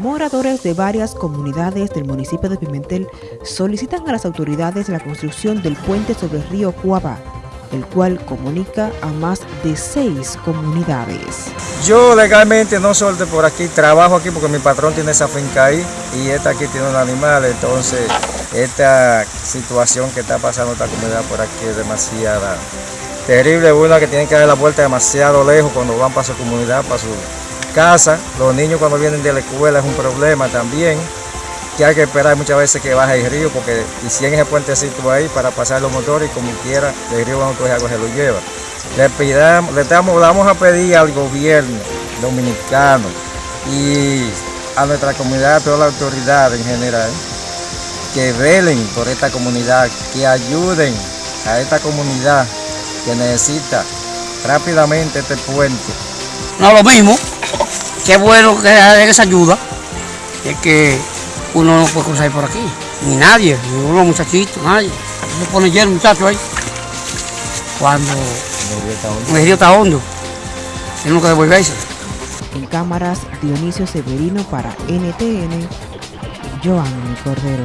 Moradores de varias comunidades del municipio de Pimentel solicitan a las autoridades la construcción del puente sobre el río Cuaba, el cual comunica a más de seis comunidades. Yo legalmente no soy por aquí, trabajo aquí porque mi patrón tiene esa finca ahí y esta aquí tiene un animal, entonces esta situación que está pasando esta comunidad por aquí es demasiada terrible, una que tienen que dar la vuelta demasiado lejos cuando van para su comunidad, para su casa, los niños cuando vienen de la escuela es un problema también, que hay que esperar muchas veces que baje el río porque hicieron ese puentecito ahí para pasar los motores y como quiera el río se lo lleva. Le, pidamos, le, damos, vamos a pedir al gobierno dominicano y a nuestra comunidad, a toda la autoridad en general, que velen por esta comunidad, que ayuden a esta comunidad que necesita rápidamente este puente. No lo mismo, qué bueno que esa ayuda, es que uno no puede cruzar por aquí, ni nadie, ni uno muchachitos, nadie. Se pone lleno muchacho ahí. Cuando el río está hondo, tenemos que devolverse. En cámaras, Dionisio Severino para NTN, Joanny Cordero.